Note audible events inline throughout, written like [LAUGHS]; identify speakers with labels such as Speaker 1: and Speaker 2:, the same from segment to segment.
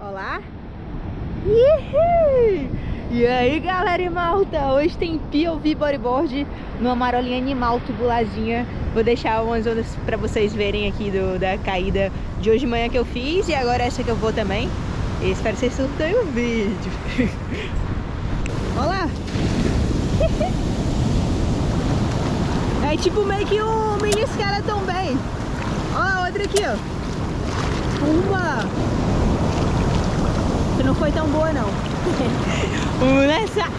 Speaker 1: Olá! E aí galera e malta, hoje tem POV bodyboard numa marolinha animal tubuladinha Vou deixar umas ondas pra vocês verem aqui do, da caída de hoje de manhã que eu fiz E agora essa que eu vou também. E Espero que vocês surtem o vídeo. [LAUGHS] Olá! É tipo meio que um mini skeleton bem Olha outra aqui ó. Uma não foi tão boa não. [LAUGHS] Vamos nessa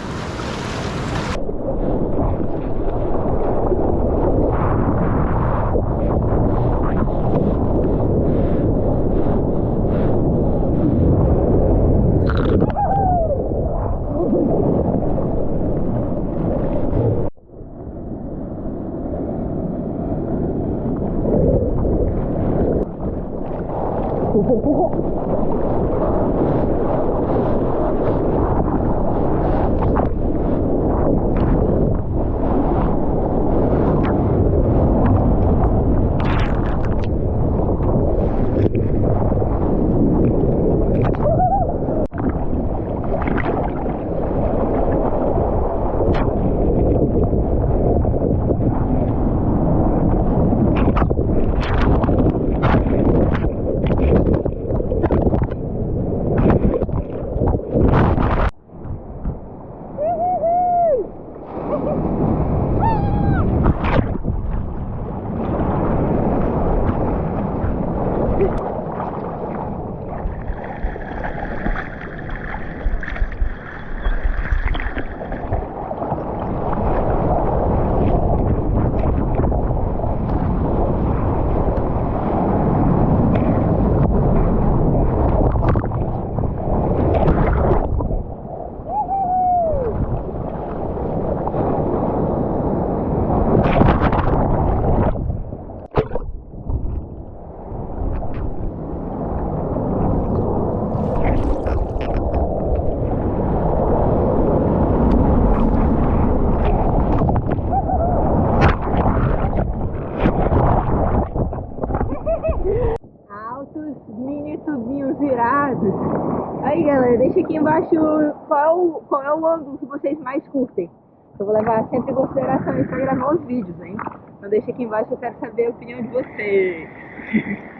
Speaker 1: virados. Aí galera, deixa aqui embaixo qual é, o, qual é o ângulo que vocês mais curtem. Eu vou levar sempre em consideração isso pra gravar os vídeos, hein? Então deixa aqui embaixo, eu quero saber a opinião de vocês. [LAUGHS]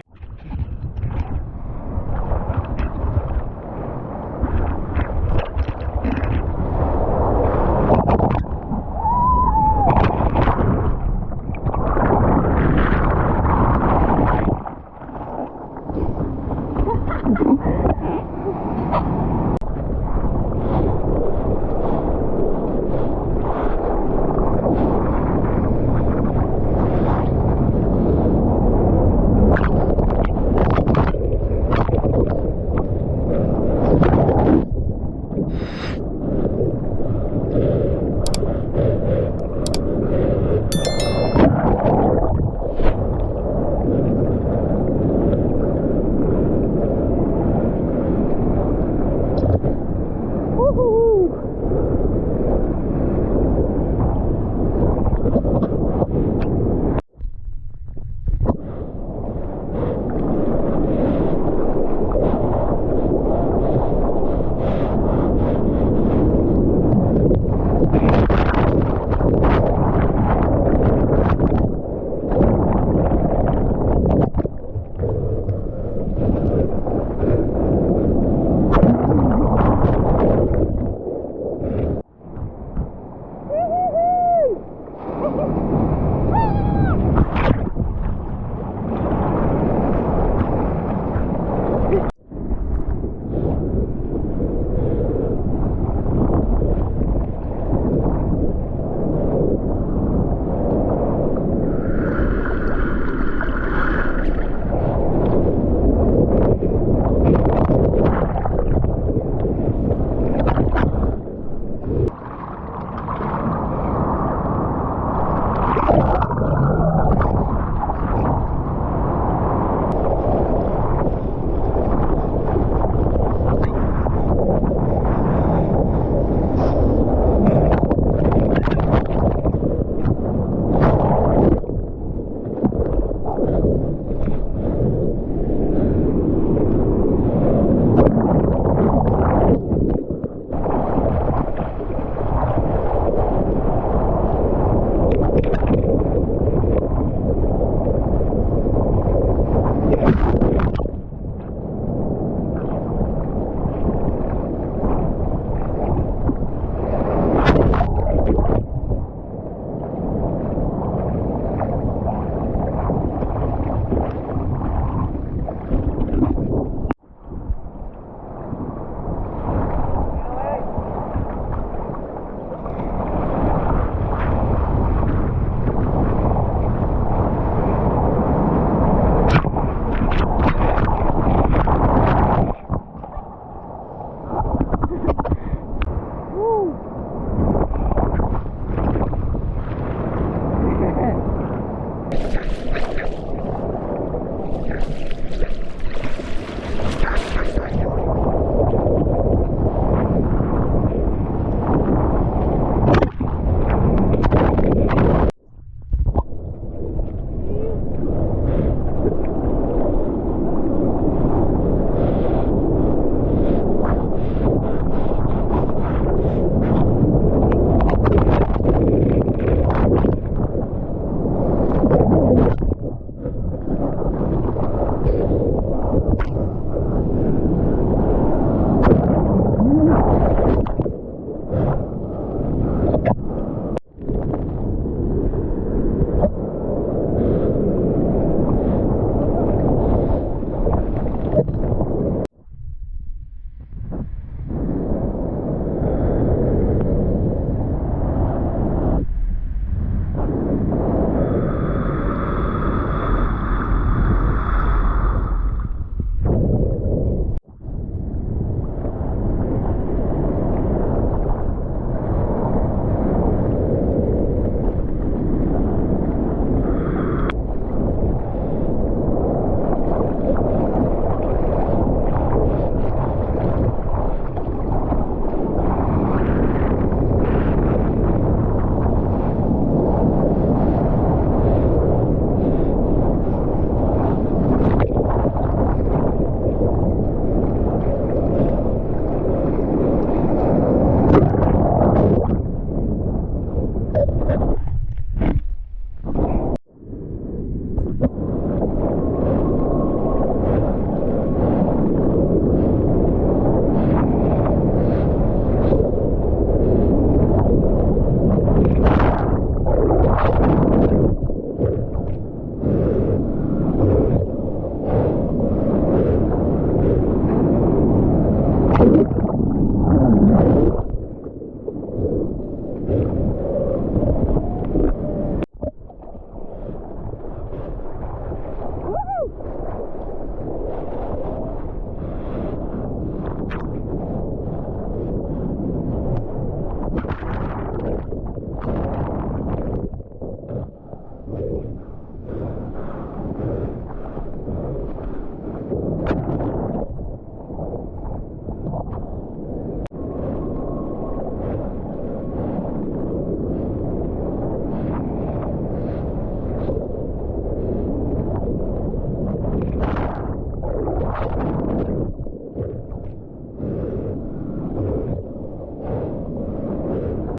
Speaker 1: you.